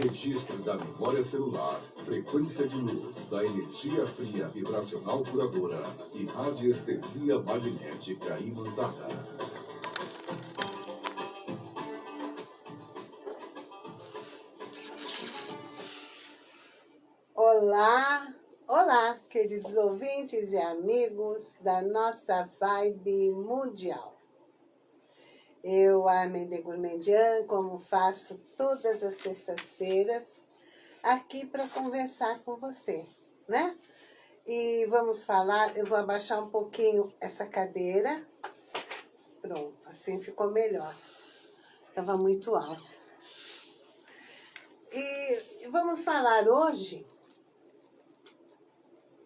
registro da memória celular, frequência de luz da energia fria vibracional curadora e radiestesia magnética imantada. Olá, olá, queridos ouvintes e amigos da nossa vibe mundial. Eu, Armin de Gourmandian, como faço todas as sextas-feiras, aqui para conversar com você, né? E vamos falar, eu vou abaixar um pouquinho essa cadeira. Pronto, assim ficou melhor. Estava muito alto. E vamos falar hoje,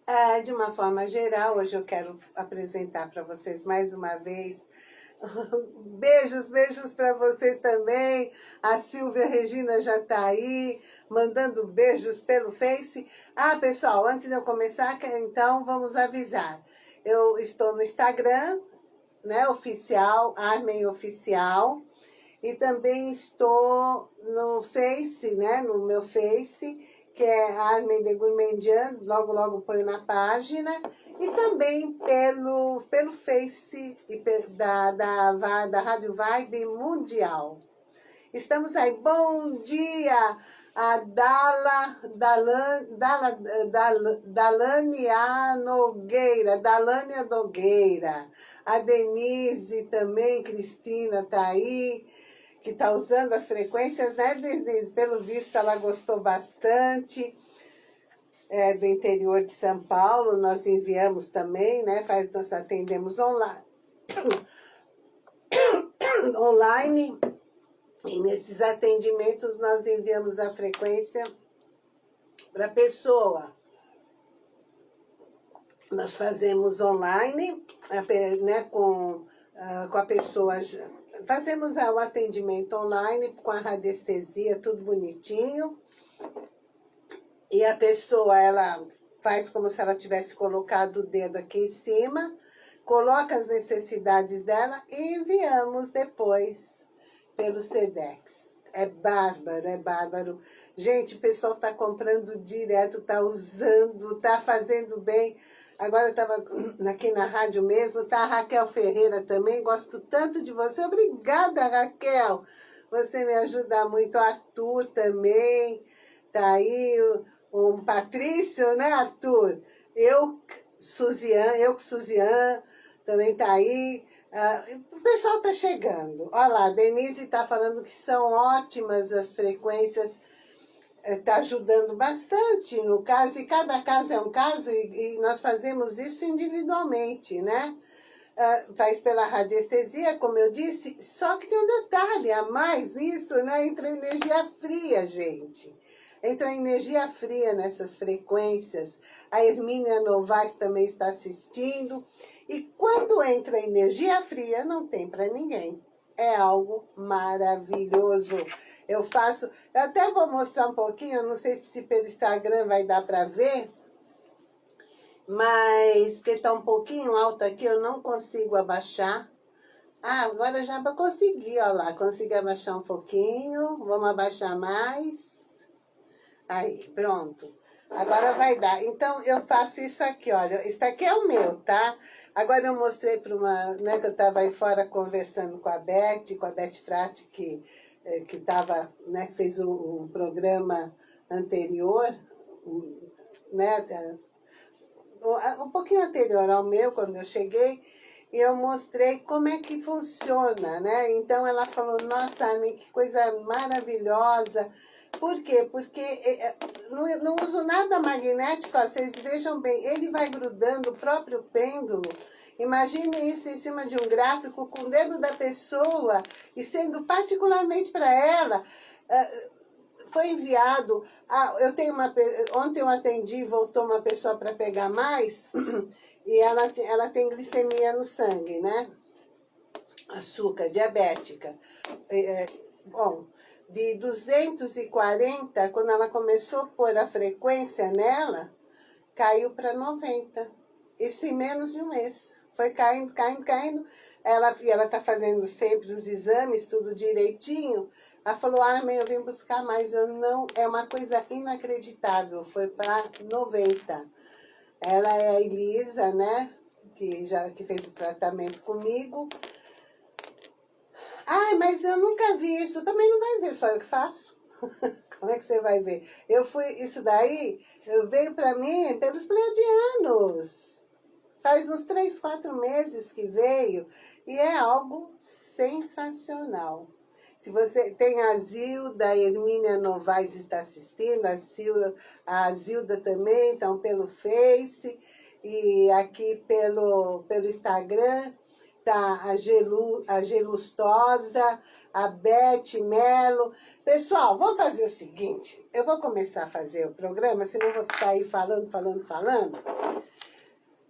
é, de uma forma geral, hoje eu quero apresentar para vocês mais uma vez Beijos, beijos para vocês também. A Silvia Regina já está aí, mandando beijos pelo Face. Ah, pessoal, antes de eu começar, então vamos avisar. Eu estou no Instagram, né, oficial, Armen Oficial. E também estou no Face, né, no meu Face, que é Armen de Gourmandian, logo logo ponho na página, e também pelo, pelo Face da, da, da Rádio Vibe Mundial. Estamos aí, bom dia! A Dala, Dalan, Dala, Dal, Dalania Nogueira, Dalânia Nogueira, a Denise também, Cristina tá aí, que está usando as frequências, né, Denise? Pelo visto, ela gostou bastante. É, do interior de São Paulo, nós enviamos também, né? Faz, nós atendemos online. online. E nesses atendimentos nós enviamos a frequência para a pessoa. Nós fazemos online, né, com, uh, com a pessoa fazemos o atendimento online com a radiestesia, tudo bonitinho. E a pessoa, ela faz como se ela tivesse colocado o dedo aqui em cima, coloca as necessidades dela e enviamos depois pelo SEDEX. É bárbaro, é bárbaro. Gente, o pessoal está comprando direto, está usando, está fazendo bem. Agora eu estava aqui na rádio mesmo, tá a Raquel Ferreira também, gosto tanto de você. Obrigada, Raquel. Você me ajuda muito. O Arthur também, tá aí. O, o Patrício, né, Arthur? Eu, Suzian, eu com Suzian, também tá aí. Uh, o pessoal tá chegando. Olha lá, Denise tá falando que são ótimas as frequências está ajudando bastante no caso, e cada caso é um caso, e, e nós fazemos isso individualmente, né? Uh, faz pela radiestesia, como eu disse, só que tem um detalhe a mais nisso, né? Entra energia fria, gente. Entra energia fria nessas frequências. A Hermínia Novaes também está assistindo. E quando entra energia fria, não tem para ninguém é algo maravilhoso. Eu faço, eu até vou mostrar um pouquinho, não sei se pelo Instagram vai dar para ver, mas porque está um pouquinho alto aqui, eu não consigo abaixar. Ah, agora já consegui, ó lá, consegui abaixar um pouquinho, vamos abaixar mais. Aí, pronto. Agora vai dar. Então, eu faço isso aqui, olha. Isso aqui é o meu, tá? Agora eu mostrei para uma, né, que eu estava aí fora conversando com a Beth, com a Beth Frati, que que tava, né, fez o, programa anterior, né, um pouquinho anterior ao meu, quando eu cheguei, e eu mostrei como é que funciona, né? Então ela falou, nossa, Armin, que coisa maravilhosa, por quê? Porque é, é, não, não uso nada magnético, ó, vocês vejam bem, ele vai grudando o próprio pêndulo. Imagine isso em cima de um gráfico com o dedo da pessoa e sendo particularmente para ela. Uh, foi enviado, ah, eu tenho uma, ontem eu atendi, voltou uma pessoa para pegar mais, e ela, ela tem glicemia no sangue, né? Açúcar, diabética. É, bom, de 240, quando ela começou a pôr a frequência nela, caiu para 90. Isso em menos de um mês. Foi caindo, caindo, caindo. Ela, e ela está fazendo sempre os exames, tudo direitinho. Ela falou, ah, mãe, eu vim buscar mais. Eu não, é uma coisa inacreditável, foi para 90. Ela é a Elisa, né? Que já que fez o tratamento comigo. Ai, mas eu nunca vi isso. Também não vai ver, só eu que faço. Como é que você vai ver? Eu fui, isso daí, veio para mim pelos pleiadianos. Faz uns três, quatro meses que veio e é algo sensacional. Se você tem a Zilda, a Hermínia Novaes está assistindo, a, Zilda, a Zilda também, então pelo Face e aqui pelo, pelo Instagram, a, Gelu, a Gelustosa, a Beth Melo. Pessoal, vamos fazer o seguinte, eu vou começar a fazer o programa, senão vou ficar aí falando, falando, falando.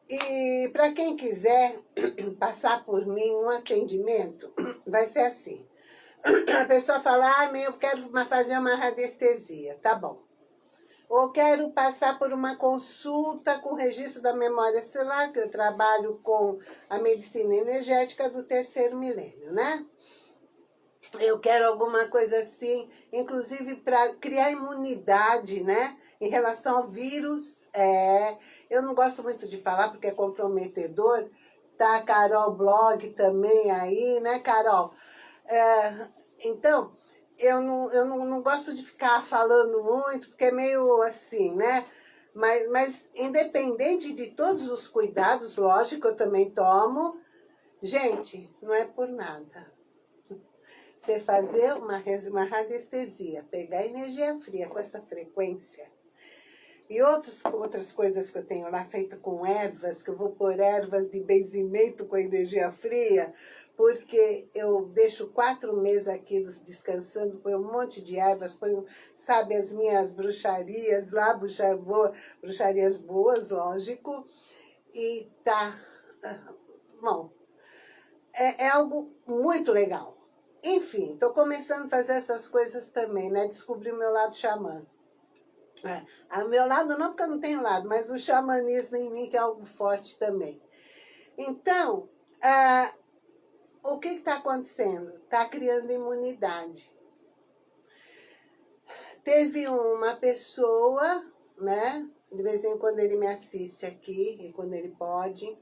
E para quem quiser passar por mim um atendimento, vai ser assim. A pessoa fala, ah, eu quero fazer uma radiestesia, tá bom. Ou quero passar por uma consulta com registro da memória celular, que eu trabalho com a medicina energética do terceiro milênio, né? eu quero alguma coisa assim, inclusive para criar imunidade, né? Em relação ao vírus, é, eu não gosto muito de falar porque é comprometedor, tá? Carol Blog também aí, né, Carol? É, então, eu, não, eu não, não gosto de ficar falando muito, porque é meio assim, né? Mas, mas independente de todos os cuidados, lógico, eu também tomo. Gente, não é por nada você fazer uma, uma radiestesia, pegar energia fria com essa frequência, e outros, outras coisas que eu tenho lá, feita com ervas, que eu vou pôr ervas de benzimento com energia fria, porque eu deixo quatro meses aqui descansando, ponho um monte de ervas, ponho, sabe, as minhas bruxarias lá, bruxar boa, bruxarias boas, lógico, e tá, ah, bom, é, é algo muito legal. Enfim, estou começando a fazer essas coisas também, né? Descobri o meu lado xamã. É, meu lado não, porque eu não tenho lado, mas o xamanismo em mim que é algo forte também. Então, ah, o que está acontecendo? Está criando imunidade. Teve uma pessoa, né? De vez em quando ele me assiste aqui, e quando ele pode.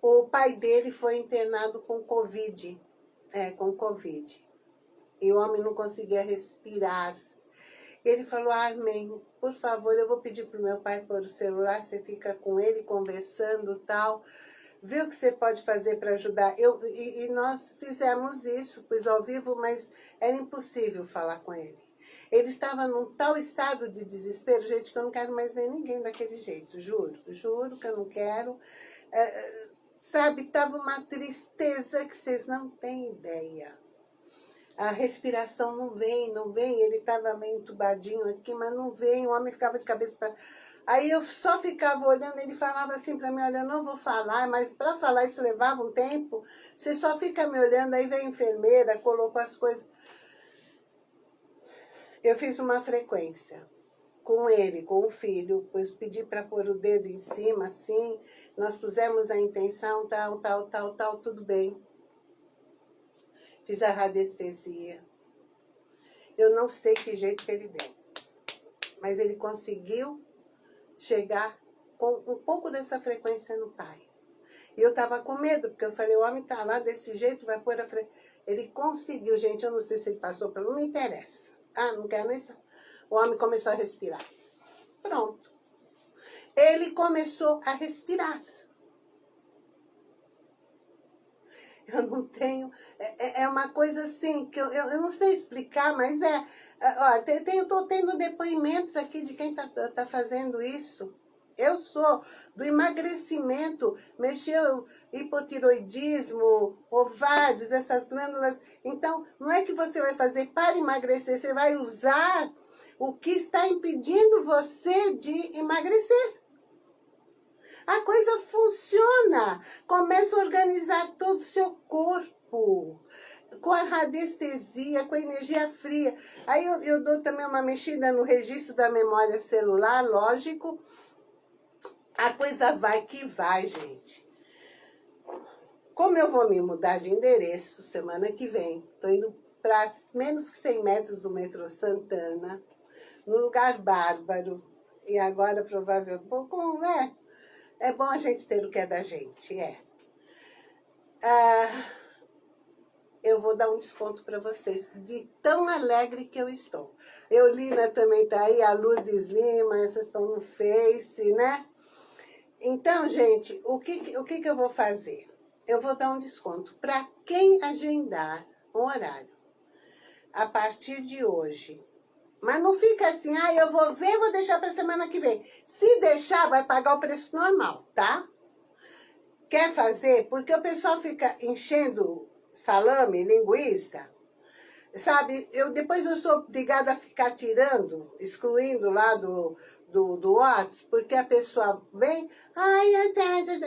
O pai dele foi internado com Covid é, com Covid. E o homem não conseguia respirar. Ele falou, Armin, por favor, eu vou pedir para o meu pai pôr o celular, você fica com ele conversando tal, vê o que você pode fazer para ajudar. Eu, e, e nós fizemos isso, pus ao vivo, mas era impossível falar com ele. Ele estava num tal estado de desespero, gente, que eu não quero mais ver ninguém daquele jeito, juro, juro que eu não quero. É, Sabe, tava uma tristeza que vocês não têm ideia. A respiração não vem, não vem. Ele estava meio entubadinho aqui, mas não vem. O homem ficava de cabeça para... Aí eu só ficava olhando, ele falava assim para mim, olha, eu não vou falar, mas para falar isso levava um tempo. Você só fica me olhando, aí vem a enfermeira, colocou as coisas. Eu fiz uma frequência com ele, com o filho, pois pedi para pôr o dedo em cima, assim, nós pusemos a intenção, tal, tal, tal, tal, tudo bem. Fiz a radiestesia. Eu não sei que jeito que ele deu, mas ele conseguiu chegar com um pouco dessa frequência no pai. E eu estava com medo, porque eu falei, o homem está lá desse jeito, vai pôr a frequência. Ele conseguiu, gente, eu não sei se ele passou para não me interessa. Ah, não quero nem saber. O homem começou a respirar. Pronto. Ele começou a respirar. Eu não tenho... É, é, é uma coisa assim, que eu, eu, eu, não sei explicar, mas é... é ó, tem, tem, eu estou tendo depoimentos aqui de quem está tá fazendo isso. Eu sou do emagrecimento, mexeu hipotiroidismo, ovários, essas glândulas. Então, não é que você vai fazer para emagrecer, você vai usar o que está impedindo você de emagrecer. A coisa funciona. Começa a organizar todo o seu corpo. Com a radiestesia, com a energia fria. Aí eu, eu dou também uma mexida no registro da memória celular, lógico. A coisa vai que vai, gente. Como eu vou me mudar de endereço semana que vem, estou indo para menos que 100 metros do metrô Santana, num lugar bárbaro, e agora provavelmente, pouco, né? É bom a gente ter o que é da gente, é. Ah, eu vou dar um desconto para vocês, de tão alegre que eu estou. Eulina também está aí, a Lourdes Lima, essas estão no Face, né? Então, gente, o que, o que, que eu vou fazer? Eu vou dar um desconto para quem agendar um horário a partir de hoje. Mas não fica assim, ah, eu vou ver, vou deixar para semana que vem. Se deixar, vai pagar o preço normal, tá? Quer fazer? Porque o pessoal fica enchendo salame, linguiça, sabe? Eu, depois eu sou obrigada a ficar tirando, excluindo lá do, do, do porque a pessoa vem, ai,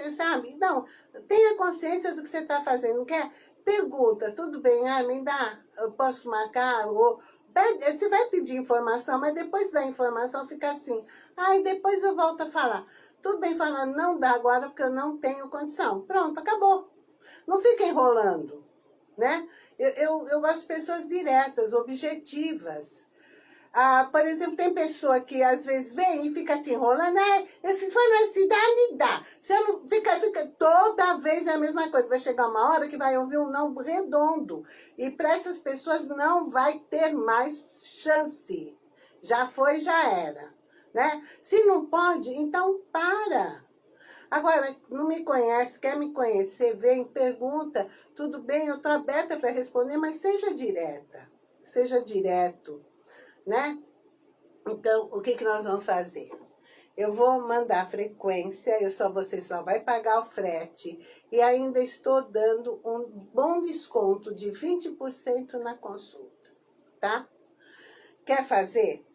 sabe? Não, tenha consciência do que você está fazendo, quer? Pergunta, tudo bem, ah, me dá, eu posso marcar, ou, você vai pedir informação, mas depois da informação fica assim, ai, depois eu volto a falar. Tudo bem falando, não dá agora porque eu não tenho condição. Pronto, acabou. Não fica enrolando né? Eu, eu, eu gosto de pessoas diretas, objetivas. Ah, por exemplo, tem pessoa que às vezes vem e fica te enrolando, né? Se for na cidade, dá. Você não fica, fica toda vez é a mesma coisa. Vai chegar uma hora que vai ouvir um não redondo. E para essas pessoas não vai ter mais chance. Já foi, já era. Né? Se não pode, então para. Agora, não me conhece, quer me conhecer, vem, pergunta, tudo bem, eu estou aberta para responder, mas seja direta, seja direto, né? Então, o que, que nós vamos fazer? Eu vou mandar frequência, eu só, você só vai pagar o frete e ainda estou dando um bom desconto de 20% na consulta, tá? Quer fazer?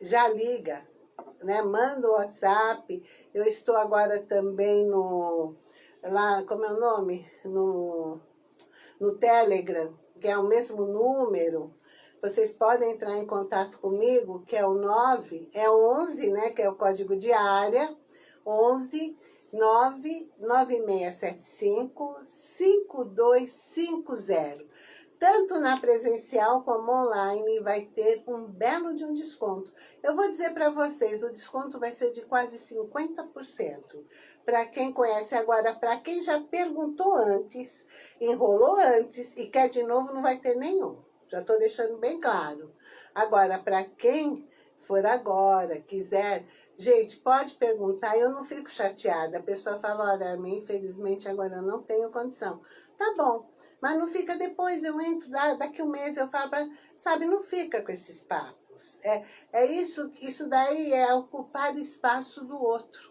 Já liga né? Manda o WhatsApp. Eu estou agora também no... Lá, como é o nome? No, no Telegram, que é o mesmo número. Vocês podem entrar em contato comigo, que é o 9, é 11, né? Que é o código de área. 11 99675 5250 tanto na presencial como online, vai ter um belo de um desconto. Eu vou dizer para vocês, o desconto vai ser de quase 50%. Para quem conhece agora, para quem já perguntou antes, enrolou antes e quer de novo, não vai ter nenhum. Já estou deixando bem claro. Agora, para quem for agora, quiser... Gente, pode perguntar, eu não fico chateada. A pessoa fala, olha, infelizmente agora eu não tenho condição. Tá bom, mas não fica depois, eu entro, daqui um mês eu falo, pra, sabe, não fica com esses papos. É, é isso, isso daí é ocupar espaço do outro.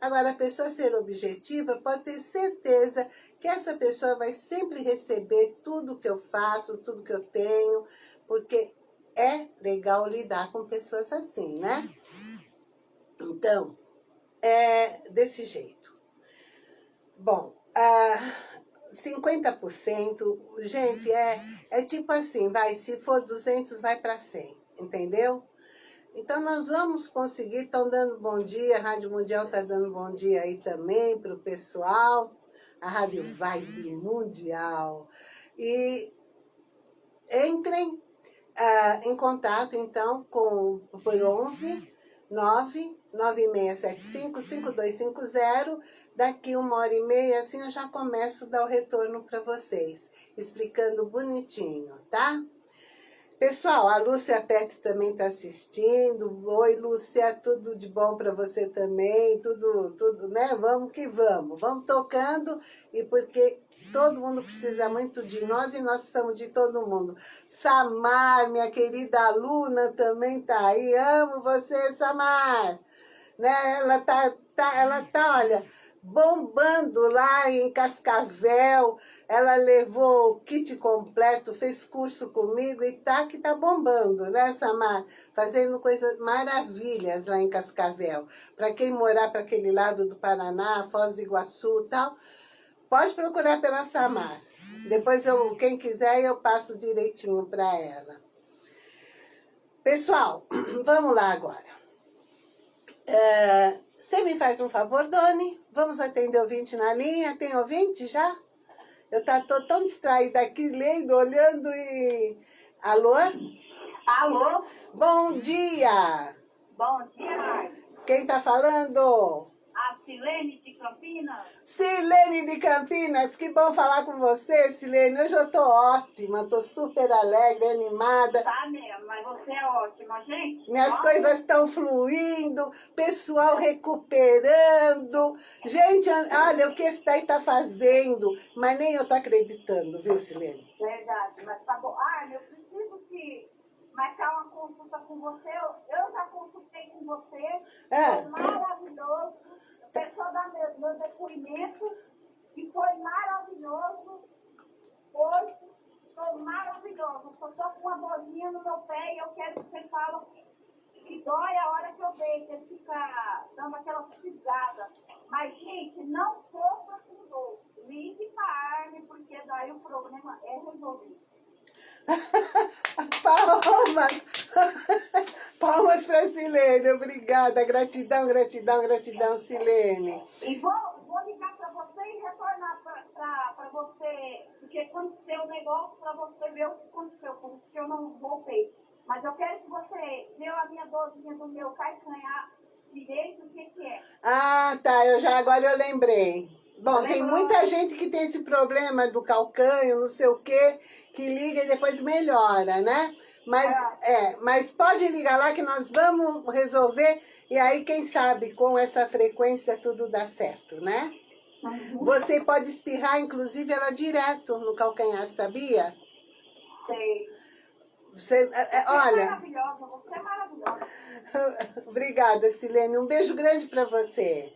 Agora, a pessoa ser objetiva pode ter certeza que essa pessoa vai sempre receber tudo que eu faço, tudo que eu tenho, porque é legal lidar com pessoas assim, né? Então, é desse jeito. Bom, ah, 50%, gente, é, é tipo assim, vai, se for 200, vai para 100, entendeu? Então, nós vamos conseguir, estão dando bom dia, a Rádio Mundial está dando bom dia aí também para o pessoal, a Rádio Vibe Mundial. E entrem ah, em contato, então, com, por 11 99675 5250 Daqui uma hora e meia, assim, eu já começo a dar o retorno para vocês, explicando bonitinho, tá? Pessoal, a Lúcia Pet também está assistindo. Oi, Lúcia, tudo de bom para você também, tudo, tudo, né? Vamos que vamos, vamos tocando, e porque todo mundo precisa muito de nós e nós precisamos de todo mundo. Samar, minha querida aluna, também tá aí. Amo você, Samar. Né? Ela tá, tá, ela tá, olha, bombando lá em Cascavel. Ela levou o kit completo, fez curso comigo e tá que tá bombando, né, Samar? Fazendo coisas maravilhas lá em Cascavel. Para quem morar para aquele lado do Paraná, Foz do Iguaçu e tal, pode procurar pela Samar. Depois, eu, quem quiser, eu passo direitinho para ela. Pessoal, vamos lá agora. É, você me faz um favor, Doni? Vamos atender ouvinte na linha? Tem ouvinte já? Eu tá, tô tão distraída aqui, lendo, olhando e... Alô? Alô? Bom dia! Bom dia, Quem tá falando? a Silene Campinas. Silene de Campinas, que bom falar com você, Silene. Hoje eu tô ótima, tô super alegre, animada. Tá mesmo, mas você é ótima, gente. Minhas Ó, coisas estão fluindo, pessoal recuperando. Gente, olha o que esse daí tá fazendo, mas nem eu tô acreditando, viu, Silene? Verdade, mas tá bom. Ah, eu preciso que marcar uma consulta com você. Eu, eu já consultei com você. É. Foi maravilhoso. Eu quero dar meu, depoimento. E foi maravilhoso. Hoje, foi maravilhoso. Eu só com uma dorzinha no meu pé e eu quero que você fale que dói a hora que eu deito, ele fica dando aquela pisada. Mas, gente, não sofra com dor. Ligue para a Arne, porque daí o problema é resolvido. Palmas! Palmas para Silene, obrigada. Gratidão, gratidão, gratidão, Silene. E vou, vou ligar para você e retornar para você, porque aconteceu o negócio para você ver o que aconteceu, porque eu não voltei. Mas eu quero que você viu a minha dorzinha do meu calcanhar direito, o que, que é. Ah, tá, eu já agora eu lembrei. Bom, tem muita gente que tem esse problema do calcanho, não sei o quê, que liga e depois melhora, né? Mas, é, mas pode ligar lá que nós vamos resolver e aí, quem sabe, com essa frequência tudo dá certo, né? Você pode espirrar, inclusive, ela direto no calcanhar, sabia? Sei. Você, é, é, é olha, maravilhosa, você é maravilhosa. obrigada, Silene. Um beijo grande para você.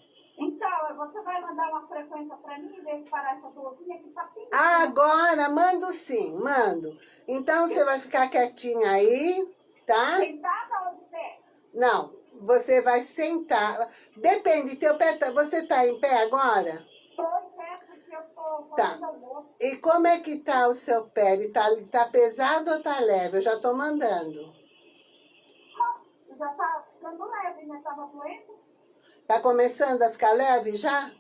Você vai mandar uma frequência para mim, ver se parar essa dorzinha que tá pingando. Agora, mando sim, mando. Então, você vai ficar quietinha aí, tá? Sentada ou de pé? Não, você vai sentar. Depende, teu pé tá, você tá em pé agora? Tô em pé porque eu tô Tá. E como é que tá o seu pé? Ele tá, tá pesado ou tá leve? Eu já tô mandando. Já tá ficando leve, né? Tava doendo, Tá começando a ficar leve já?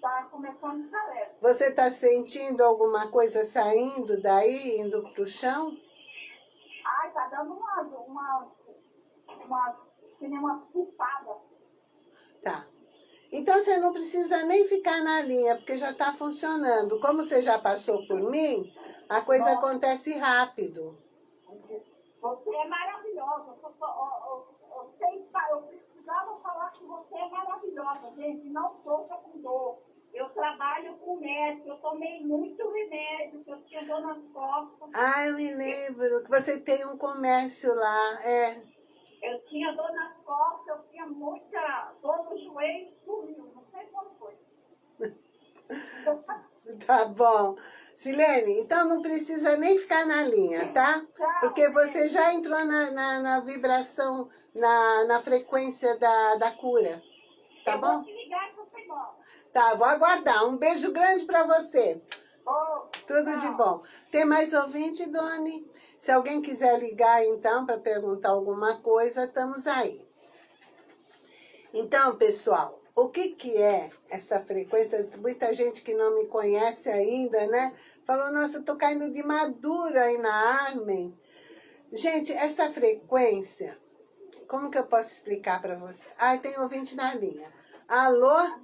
tá começando a ficar leve. Você tá sentindo alguma coisa saindo daí, indo pro chão? Ai, tá dando uma, uma, uma, uma pulpada. Tá. Então você não precisa nem ficar na linha, porque já está funcionando. Como você já passou por mim, a coisa Nossa. acontece rápido. Você é maravilhosa. Eu, eu, eu, eu, fa- eu precisava falar que você é maravilhosa, gente. Não sofra com dor. Eu trabalho com médico, eu tomei muito remédio, que eu tinha dor nas costas. Ah, eu me lembro que você tem um comércio lá. É, Eu tinha dor nas costas, eu tinha muita dor no joelho, sumiu. Não sei como foi. tá bom. Silene, então não precisa nem ficar na linha, tá? Porque você já entrou na, na, na vibração, na, na frequência da, da cura. Tá eu bom? vou ligar você. Tá, vou aguardar. Um beijo grande para você. Tudo de bom. Tem mais ouvinte, Doni? Se alguém quiser ligar, então, para perguntar alguma coisa, estamos aí. Então, pessoal, o que, que é essa frequência? Muita gente que não me conhece ainda, né? Falou, nossa, eu tô caindo de madura aí na Armen. Gente, essa frequência, como que eu posso explicar para você? Ah, tem ouvinte na linha. Alô?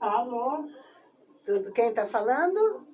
Alô, Tudo, quem tá falando?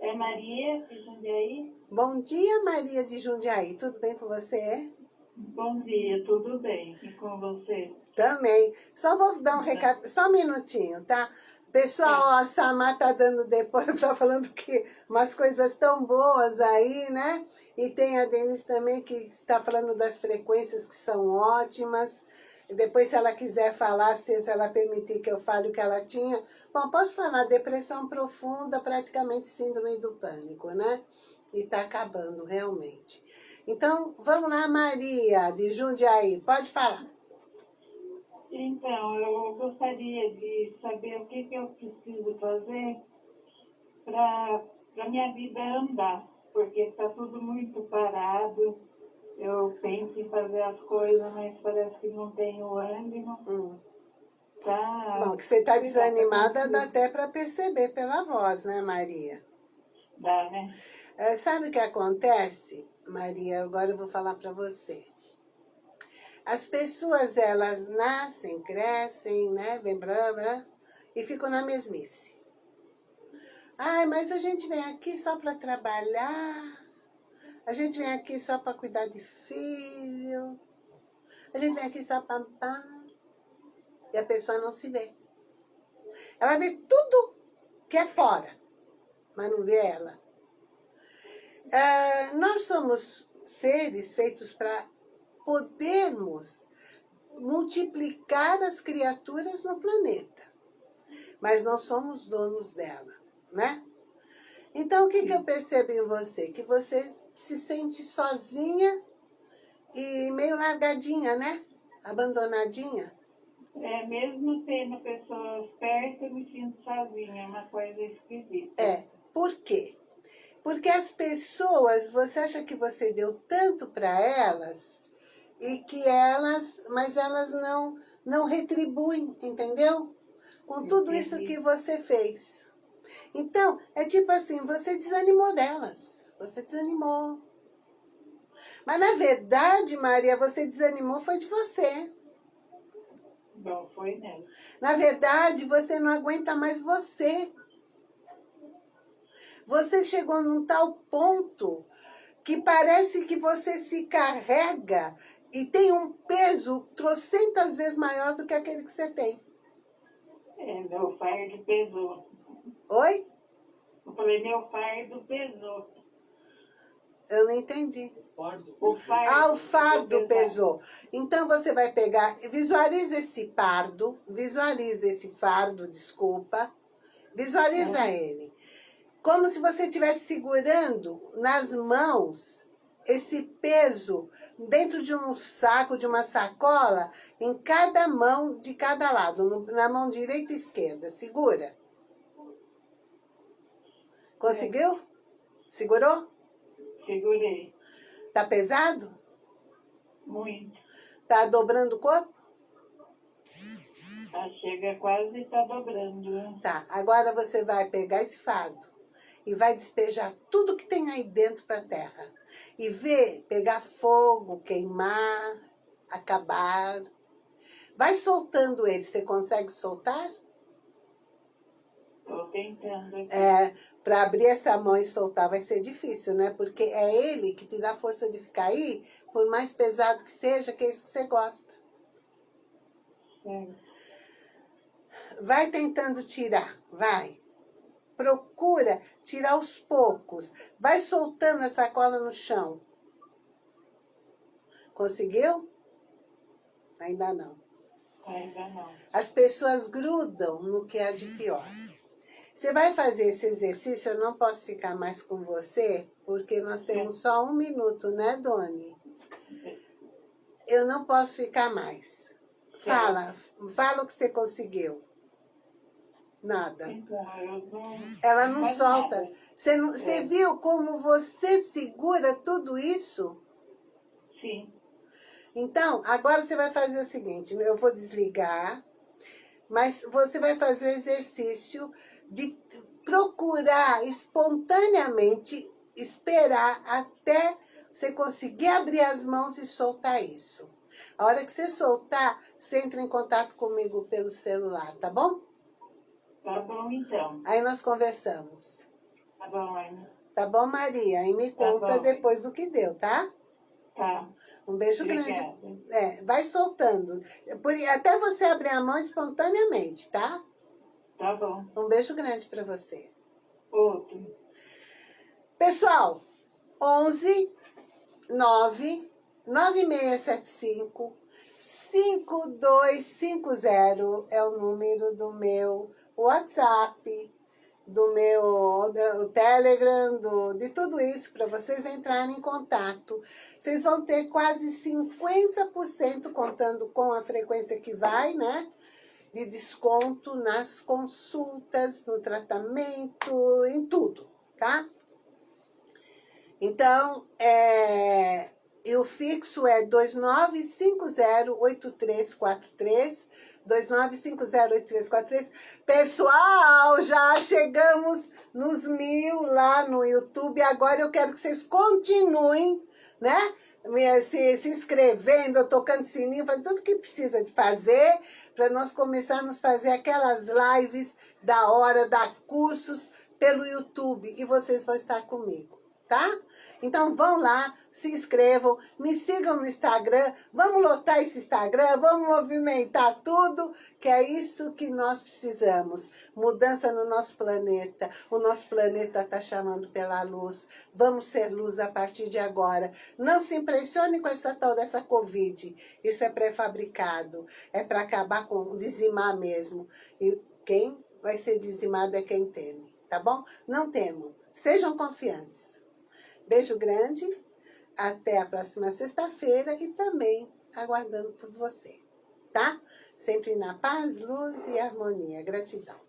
é Maria de Jundiaí? Bom dia, Maria de Jundiaí. Tudo bem com você? Bom dia, tudo bem? E com você? Também. Só vou dar um recado, só um minutinho, tá? Pessoal, a Samar tá dando depois, tá falando que umas coisas tão boas aí, né? E tem a Denise também que está falando das frequências que são ótimas. E Depois, se ela quiser falar, se ela permitir que eu fale o que ela tinha. Bom, posso falar, depressão profunda, praticamente síndrome do pânico, né? E tá acabando, realmente. Então, vamos lá, Maria, de Jundiaí, pode falar. Então, eu gostaria de saber o que, que eu preciso fazer para a minha vida andar, porque está tudo muito parado. Eu penso em fazer as coisas, mas parece que não tenho ânimo. Hum. Tá. Bom, que você está desanimada dá até para perceber pela voz, né, Maria? Dá, né? É, sabe o que acontece, Maria? Agora eu vou falar para você. As pessoas, elas nascem, crescem, né, bem e ficam na mesmice. Ai, mas a gente vem aqui só para trabalhar, a gente vem aqui só para cuidar de filho, a gente vem aqui só para... E a pessoa não se vê. Ela vê tudo que é fora, mas não vê ela. É, nós somos seres feitos para podermos multiplicar as criaturas no planeta. Mas não somos donos dela, né? Então, o que, que eu percebo em você? Que você se sente sozinha e meio largadinha, né? Abandonadinha. É, mesmo tendo pessoas perto, eu me sinto sozinha, é uma coisa esquisita. É, por quê? Porque as pessoas, você acha que você deu tanto para elas e que elas, mas elas não, não retribuem, entendeu? Com tudo isso que você fez. Então, é tipo assim, você desanimou delas, você desanimou. Mas na verdade, Maria, você desanimou foi de você. Não foi nela. Na verdade, você não aguenta mais você. Você chegou num tal ponto que parece que você se carrega e tem um peso trocentas vezes maior do que aquele que você tem. É, meu fardo pesou. Oi? Eu falei, meu fardo pesou. Eu não entendi. O fardo, Ah, o fardo pesou. Então você vai pegar, visualiza esse pardo, visualiza esse fardo, desculpa, visualiza ele. Como se você estivesse segurando nas mãos esse peso dentro de um saco, de uma sacola, em cada mão de cada lado, na mão direita e esquerda. Segura. Conseguiu? Segurou? Segurei. Tá pesado? Muito. Tá dobrando o corpo? Tá, chega quase tá dobrando. né? Tá, agora você vai pegar esse fardo e vai despejar tudo que tem aí dentro para a terra. E ver, pegar fogo, queimar, acabar. Vai soltando ele, você consegue soltar? Tô tentando aqui. É, para abrir essa mão e soltar vai ser difícil, né? Porque é ele que te dá força de ficar aí, por mais pesado que seja, que é isso que você gosta. Certo. Vai tentando tirar, vai. Procura tirar aos poucos. Vai soltando a sacola no chão. Conseguiu? Ainda não. Ainda não. As pessoas grudam no que há de pior. Você vai fazer esse exercício, eu não posso ficar mais com você, porque nós temos só um minuto, né, Doni? Eu não posso ficar mais. Fala, fala o que você conseguiu. Nada. Então. Ela não solta. Você, não, você É. viu como você segura tudo isso? Sim. Então, agora você vai fazer o seguinte, eu vou desligar, mas você vai fazer o exercício de procurar espontaneamente esperar até você conseguir abrir as mãos e soltar isso. A hora que você soltar, você entra em contato comigo pelo celular, tá bom? Tá bom, então. Aí nós conversamos. Tá bom, Ana. Tá bom, Maria? E me Tá conta bom. depois do que deu, tá? Tá. Um beijo grande. Obrigada. É, vai soltando. Por- até você abrir a mão espontaneamente, tá? Tá bom. Um beijo grande para você. Outro. Pessoal, 11 9 9675 5250 é o número do meu WhatsApp, do meu do Telegram, do, de tudo isso, para vocês entrarem em contato. Vocês vão ter quase 50% contando com a frequência que vai, né? De desconto nas consultas, no tratamento, em tudo, tá? Então, é, E o fixo é 29508343, 29508343. Pessoal, já chegamos nos mil lá no YouTube. Agora eu quero que vocês continuem, né? Se, se inscrevendo, tocando sininho, fazendo tudo que precisa de fazer para nós começarmos a fazer aquelas lives da hora, dar cursos pelo YouTube e vocês vão estar comigo tá? Então vão lá, se inscrevam, me sigam no Instagram, vamos lotar esse Instagram, vamos movimentar tudo, que é isso que nós precisamos. Mudança no nosso planeta, o nosso planeta está chamando pela luz, vamos ser luz a partir de agora. Não se impressione com essa tal dessa Covid, isso é pré-fabricado, é para acabar com, dizimar mesmo. E quem vai ser dizimado é quem teme, tá bom? Não temam, sejam confiantes. Beijo grande, até a próxima sexta-feira e também aguardando por você, tá? Sempre na paz, luz e harmonia. Gratidão.